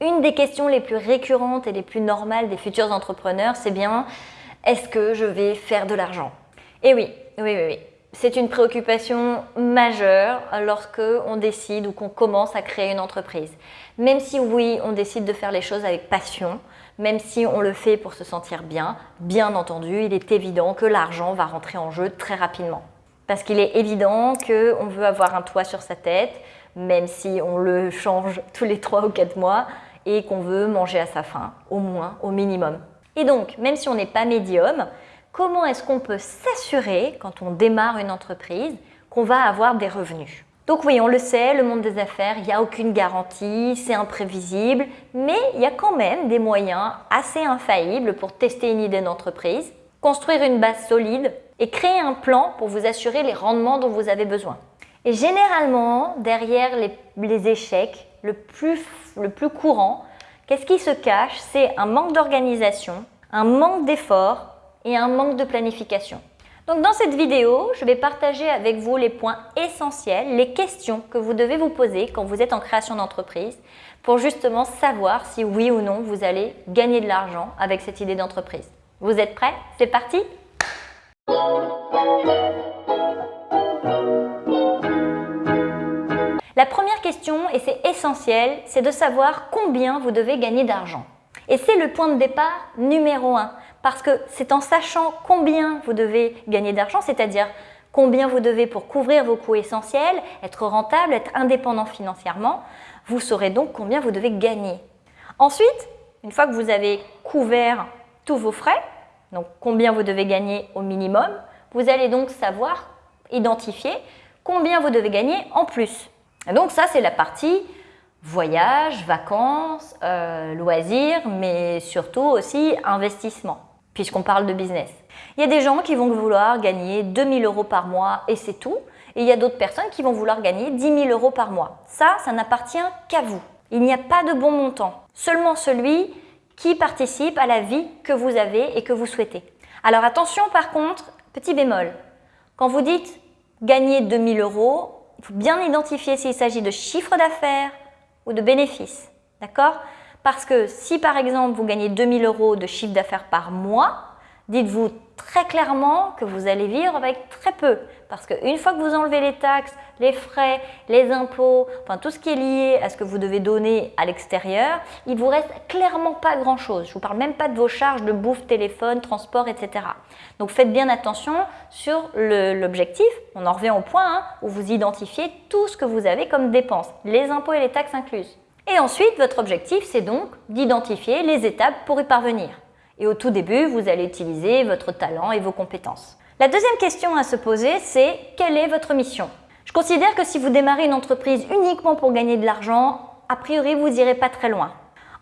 Une des questions les plus récurrentes et les plus normales des futurs entrepreneurs, c'est bien est-ce que je vais faire de l'argent? Et oui, oui, oui, oui. C'est une préoccupation majeure lorsque on décide ou qu'on commence à créer une entreprise. Même si oui, on décide de faire les choses avec passion, même si on le fait pour se sentir bien, bien entendu, il est évident que l'argent va rentrer en jeu très rapidement. Parce qu'il est évident qu'on veut avoir un toit sur sa tête, même si on le change tous les 3 ou 4 mois, et qu'on veut manger à sa faim, au moins, au minimum. Et donc, même si on n'est pas médium, comment est-ce qu'on peut s'assurer, quand on démarre une entreprise, qu'on va avoir des revenus? Donc oui, on le sait, le monde des affaires, il n'y a aucune garantie, c'est imprévisible, mais il y a quand même des moyens assez infaillibles pour tester une idée d'entreprise, construire une base solide et créer un plan pour vous assurer les rendements dont vous avez besoin. Et généralement, derrière les, échecs, le plus, le plus courant, qu'est-ce qui se cache? C'est un manque d'organisation, un manque d'effort et un manque de planification. Donc dans cette vidéo, je vais partager avec vous les points essentiels, les questions que vous devez vous poser quand vous êtes en création d'entreprise pour justement savoir si oui ou non vous allez gagner de l'argent avec cette idée d'entreprise. Vous êtes prêts? C'est parti La première question, et c'est essentiel, c'est de savoir combien vous devez gagner d'argent. Et c'est le point de départ numéro un parce que c'est en sachant combien vous devez gagner d'argent, c'est-à-dire combien vous devez pour couvrir vos coûts essentiels, être rentable, être indépendant financièrement, vous saurez donc combien vous devez gagner. Ensuite, une fois que vous avez couvert tous vos frais, donc combien vous devez gagner au minimum, vous allez donc savoir identifier combien vous devez gagner en plus. Et donc ça, c'est la partie voyage, vacances, euh, loisirs, mais surtout aussi investissement puisqu'on parle de business. Il y a des gens qui vont vouloir gagner 2000 euros par mois et c'est tout. Et il y a d'autres personnes qui vont vouloir gagner 10 000 euros par mois. Ça, ça n'appartient qu'à vous. Il n'y a pas de bon montant. Seulement celui qui participe à la vie que vous avez et que vous souhaitez. Alors attention par contre, petit bémol. Quand vous dites gagner 2000 euros, faut bien identifier s'il s'agit de chiffre d'affaires ou de bénéfices. D'accord? Parce que si par exemple vous gagnez 2000 euros de chiffre d'affaires par mois, dites-vous très clairement que vous allez vivre avec très peu. Parce qu'une fois que vous enlevez les taxes, les frais, les impôts, enfin tout ce qui est lié à ce que vous devez donner à l'extérieur, il vous reste clairement pas grand-chose. Je ne vous parle même pas de vos charges de bouffe, téléphone, transport, etc. Donc faites bien attention sur l'objectif. On en revient au point hein, où vous identifiez tout ce que vous avez comme dépenses, les impôts et les taxes incluses. Et ensuite, votre objectif, c'est donc d'identifier les étapes pour y parvenir. Et au tout début, vous allez utiliser votre talent et vos compétences. La deuxième question à se poser, c'est quelle est votre mission? Je considère que si vous démarrez une entreprise uniquement pour gagner de l'argent, a priori, vous n'irez pas très loin.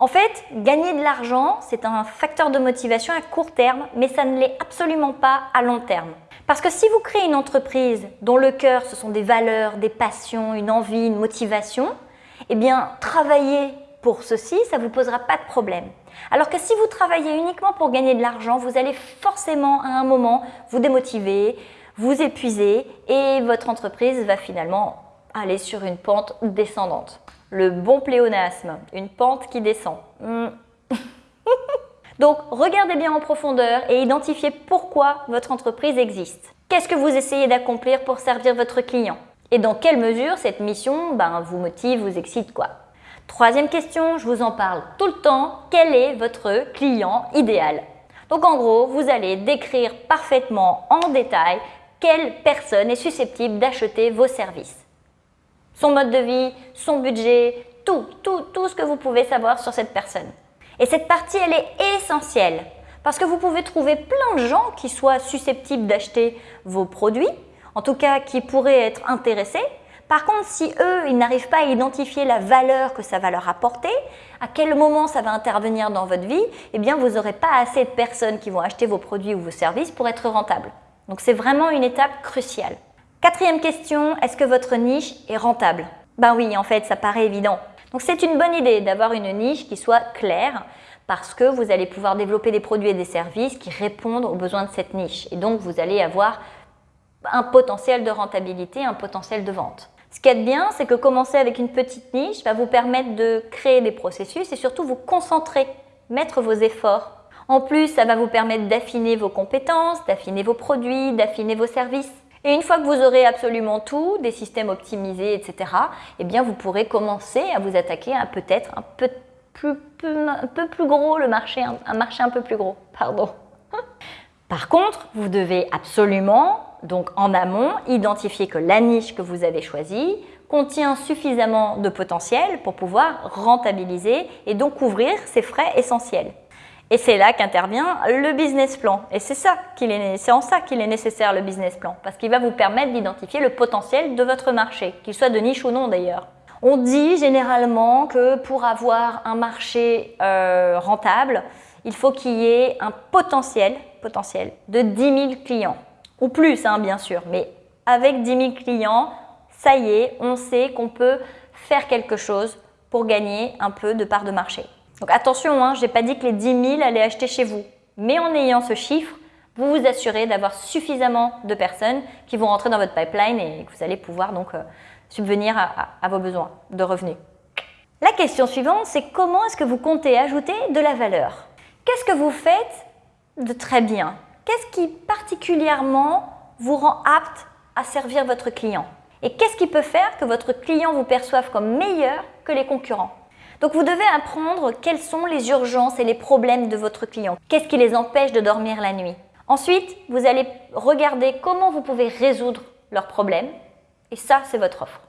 En fait, gagner de l'argent, c'est un facteur de motivation à court terme, mais ça ne l'est absolument pas à long terme. Parce que si vous créez une entreprise dont le cœur, ce sont des valeurs, des passions, une envie, une motivation, eh bien, travailler pour ceci, ça ne vous posera pas de problème. Alors que si vous travaillez uniquement pour gagner de l'argent, vous allez forcément à un moment vous démotiver, vous épuiser et votre entreprise va finalement aller sur une pente descendante. Le bon pléonasme, une pente qui descend. Hmm. Donc, regardez bien en profondeur et identifiez pourquoi votre entreprise existe. Qu'est-ce que vous essayez d'accomplir pour servir votre client? Et dans quelle mesure cette mission ben, vous motive, vous excite quoi? Troisième question, je vous en parle tout le temps, quel est votre client idéal? Donc en gros, vous allez décrire parfaitement en détail quelle personne est susceptible d'acheter vos services. Son mode de vie, son budget, tout, tout, tout ce que vous pouvez savoir sur cette personne. Et cette partie, elle est essentielle parce que vous pouvez trouver plein de gens qui soient susceptibles d'acheter vos produits, en tout cas qui pourraient être intéressés. Par contre, si eux, ils n'arrivent pas à identifier la valeur que ça va leur apporter, à quel moment ça va intervenir dans votre vie, eh bien, vous n'aurez pas assez de personnes qui vont acheter vos produits ou vos services pour être rentable. Donc, c'est vraiment une étape cruciale. Quatrième question, est-ce que votre niche est rentable? Ben oui, en fait, ça paraît évident. Donc, c'est une bonne idée d'avoir une niche qui soit claire parce que vous allez pouvoir développer des produits et des services qui répondent aux besoins de cette niche. Et donc, vous allez avoir un potentiel de rentabilité, un potentiel de vente. Ce qui est bien, c'est que commencer avec une petite niche va vous permettre de créer des processus et surtout vous concentrer, mettre vos efforts. En plus, ça va vous permettre d'affiner vos compétences, d'affiner vos produits, d'affiner vos services. Et une fois que vous aurez absolument tout, des systèmes optimisés, etc., eh bien vous pourrez commencer à vous attaquer à peut-être un peu plus, un gros le marché, un marché un peu plus gros, pardon. Par contre, vous devez absolument donc en amont, identifier que la niche que vous avez choisie contient suffisamment de potentiel pour pouvoir rentabiliser et donc couvrir ses frais essentiels. Et c'est là qu'intervient le business plan. Et c'est en ça qu'il est nécessaire le business plan, parce qu'il va vous permettre d'identifier le potentiel de votre marché, qu'il soit de niche ou non d'ailleurs. On dit généralement que pour avoir un marché euh, rentable, il faut qu'il y ait un potentiel, potentiel de 10 000 clients ou plus hein, bien sûr, mais avec 10 000 clients, ça y est, on sait qu'on peut faire quelque chose pour gagner un peu de part de marché. Donc attention, hein, je n'ai pas dit que les 10 000 allaient acheter chez vous, mais en ayant ce chiffre, vous vous assurez d'avoir suffisamment de personnes qui vont rentrer dans votre pipeline et que vous allez pouvoir donc euh, subvenir à vos besoins de revenus. La question suivante, c'est comment est-ce que vous comptez ajouter de la valeur? Qu'est-ce que vous faites de très bien? Qu'est-ce qui particulièrement vous rend apte à servir votre client? Et qu'est-ce qui peut faire que votre client vous perçoive comme meilleur que les concurrents? Donc vous devez apprendre quelles sont les urgences et les problèmes de votre client. Qu'est-ce qui les empêche de dormir la nuit? Ensuite, vous allez regarder comment vous pouvez résoudre leurs problèmes. Et ça, c'est votre offre.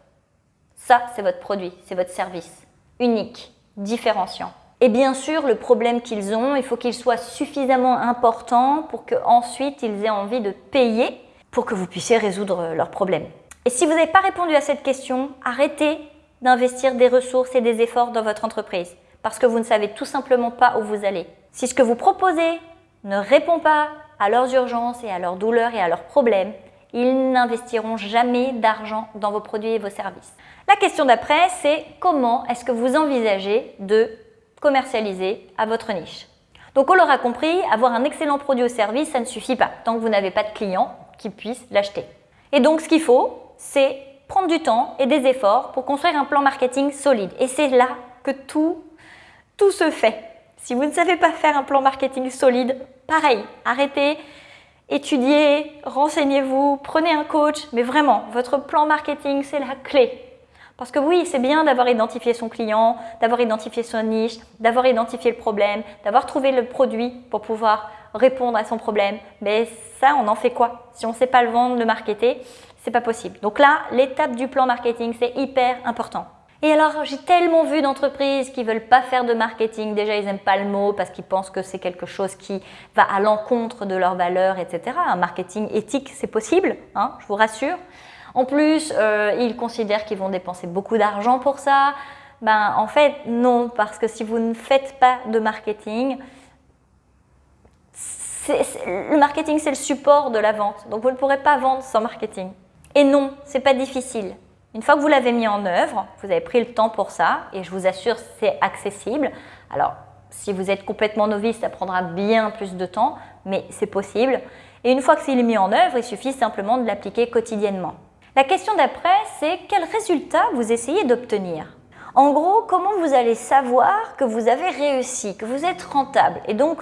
Ça, c'est votre produit, c'est votre service. Unique, différenciant. Et bien sûr, le problème qu'ils ont, il faut qu'il soit suffisamment important pour qu'ensuite ils aient envie de payer pour que vous puissiez résoudre leurs problèmes. Et si vous n'avez pas répondu à cette question, arrêtez d'investir des ressources et des efforts dans votre entreprise parce que vous ne savez tout simplement pas où vous allez. Si ce que vous proposez ne répond pas à leurs urgences et à leurs douleurs et à leurs problèmes, ils n'investiront jamais d'argent dans vos produits et vos services. La question d'après, c'est comment est-ce que vous envisagez de commercialiser à votre niche. Donc on l'aura compris, avoir un excellent produit ou service, ça ne suffit pas tant que vous n'avez pas de clients qui puissent l'acheter. Et donc ce qu'il faut, c'est prendre du temps et des efforts pour construire un plan marketing solide. Et c'est là que tout, tout se fait. Si vous ne savez pas faire un plan marketing solide, pareil, arrêtez, étudiez, renseignez-vous, prenez un coach, mais vraiment, votre plan marketing, c'est la clé. Parce que oui, c'est bien d'avoir identifié son client, d'avoir identifié son niche, d'avoir identifié le problème, d'avoir trouvé le produit pour pouvoir répondre à son problème. Mais ça, on en fait quoi? Si on ne sait pas le vendre, le marketer, c'est pas possible. Donc là, l'étape du plan marketing, c'est hyper important. Et alors, j'ai tellement vu d'entreprises qui veulent pas faire de marketing. Déjà, ils n'aiment pas le mot parce qu'ils pensent que c'est quelque chose qui va à l'encontre de leurs valeurs, etc. Un marketing éthique, c'est possible, hein, je vous rassure. En plus, euh, ils considèrent qu'ils vont dépenser beaucoup d'argent pour ça. Ben, en fait, non, parce que si vous ne faites pas de marketing, le marketing, c'est le support de la vente. Donc, vous ne pourrez pas vendre sans marketing. Et non, c'est pas difficile. Une fois que vous l'avez mis en œuvre, vous avez pris le temps pour ça, et je vous assure, c'est accessible. Alors, si vous êtes complètement novice, ça prendra bien plus de temps, mais c'est possible. Et une fois que c'est mis en œuvre, il suffit simplement de l'appliquer quotidiennement. La question d'après, c'est quel résultat vous essayez d'obtenir? En gros, comment vous allez savoir que vous avez réussi, que vous êtes rentable? Et donc,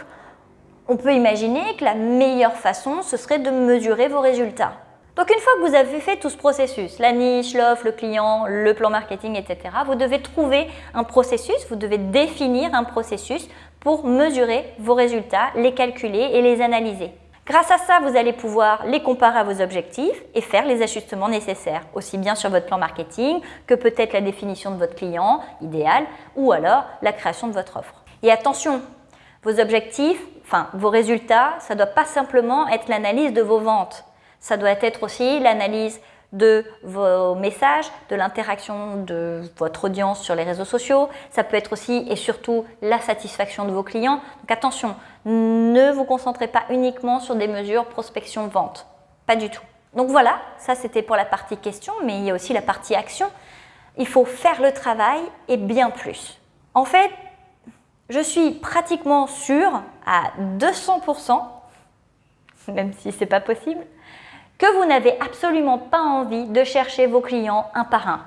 on peut imaginer que la meilleure façon, ce serait de mesurer vos résultats. Donc une fois que vous avez fait tout ce processus, la niche, l'offre, le client, le plan marketing, etc., vous devez trouver un processus, vous devez définir un processus pour mesurer vos résultats, les calculer et les analyser. Grâce à ça, vous allez pouvoir les comparer à vos objectifs et faire les ajustements nécessaires, aussi bien sur votre plan marketing que peut-être la définition de votre client idéal ou alors la création de votre offre. Et attention, vos objectifs, enfin vos résultats, ça ne doit pas simplement être l'analyse de vos ventes. Ça doit être aussi l'analyse de vos messages, de l'interaction de votre audience sur les réseaux sociaux. Ça peut être aussi et surtout la satisfaction de vos clients. Donc attention, ne vous concentrez pas uniquement sur des mesures prospection-vente. Pas du tout. Donc voilà, ça c'était pour la partie question, mais il y a aussi la partie action. Il faut faire le travail et bien plus. En fait, je suis pratiquement sûre à 200%, même si ce n'est pas possible, que vous n'avez absolument pas envie de chercher vos clients un par un.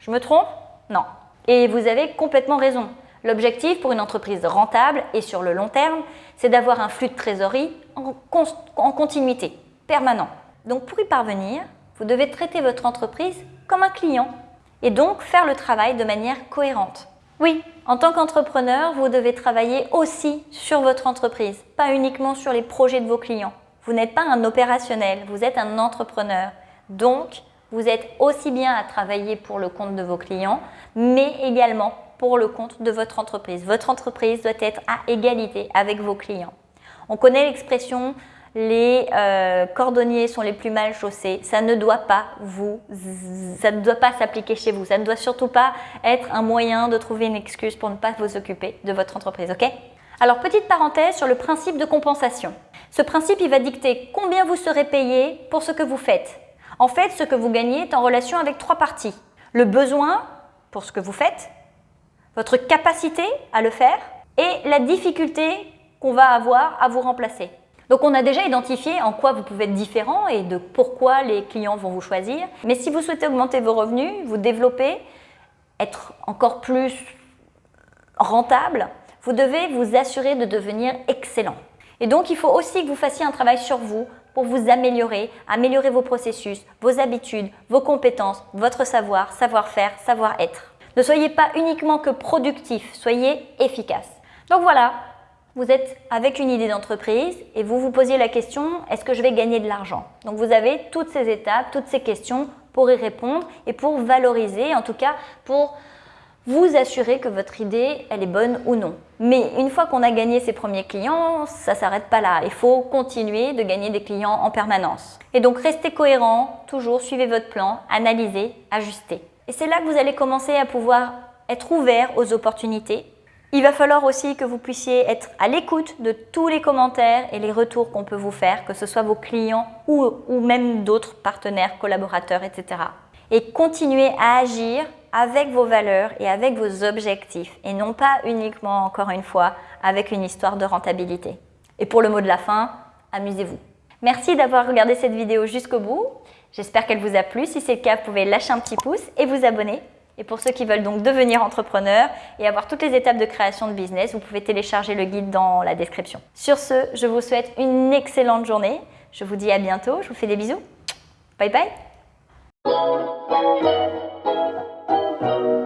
Je me trompe? Non. Et vous avez complètement raison. L'objectif pour une entreprise rentable et sur le long terme, c'est d'avoir un flux de trésorerie en, continuité, permanent. Donc pour y parvenir, vous devez traiter votre entreprise comme un client et donc faire le travail de manière cohérente. Oui, en tant qu'entrepreneur, vous devez travailler aussi sur votre entreprise, pas uniquement sur les projets de vos clients. Vous n'êtes pas un opérationnel, vous êtes un entrepreneur. Donc, vous êtes aussi bien à travailler pour le compte de vos clients, mais également pour le compte de votre entreprise. Votre entreprise doit être à égalité avec vos clients. On connaît l'expression les euh, cordonniers sont les plus mal chaussés. Ça ne doit pas vous, ça ne doit pas s'appliquer chez vous. Ça ne doit surtout pas être un moyen de trouver une excuse pour ne pas vous occuper de votre entreprise, ok? Alors, petite parenthèse sur le principe de compensation. Ce principe, il va dicter combien vous serez payé pour ce que vous faites. En fait, ce que vous gagnez est en relation avec trois parties. Le besoin pour ce que vous faites, votre capacité à le faire et la difficulté qu'on va avoir à vous remplacer. Donc on a déjà identifié en quoi vous pouvez être différent et de pourquoi les clients vont vous choisir. Mais si vous souhaitez augmenter vos revenus, vous développer, être encore plus rentable, vous devez vous assurer de devenir excellent. Et donc il faut aussi que vous fassiez un travail sur vous pour vous améliorer, améliorer vos processus, vos habitudes, vos compétences, votre savoir, savoir-faire, savoir-être. Ne soyez pas uniquement que productif, soyez efficace. Donc voilà, vous êtes avec une idée d'entreprise et vous vous posiez la question, est-ce que je vais gagner de l'argent? Donc vous avez toutes ces étapes, toutes ces questions pour y répondre et pour valoriser, en tout cas pour vous assurer que votre idée, elle est bonne ou non. Mais une fois qu'on a gagné ses premiers clients, ça s'arrête pas là. Il faut continuer de gagner des clients en permanence. Et donc restez cohérent, toujours suivez votre plan, analysez, ajustez. Et c'est là que vous allez commencer à pouvoir être ouvert aux opportunités il va falloir aussi que vous puissiez être à l'écoute de tous les commentaires et les retours qu'on peut vous faire, que ce soit vos clients ou, ou même d'autres partenaires, collaborateurs, etc. Et continuer à agir avec vos valeurs et avec vos objectifs et non pas uniquement, encore une fois, avec une histoire de rentabilité. Et pour le mot de la fin, amusez-vous. Merci d'avoir regardé cette vidéo jusqu'au bout. J'espère qu'elle vous a plu. Si c'est le cas, vous pouvez lâcher un petit pouce et vous abonner et pour ceux qui veulent donc devenir entrepreneurs et avoir toutes les étapes de création de business, vous pouvez télécharger le guide dans la description. Sur ce, je vous souhaite une excellente journée. Je vous dis à bientôt. Je vous fais des bisous. Bye bye. Thank you.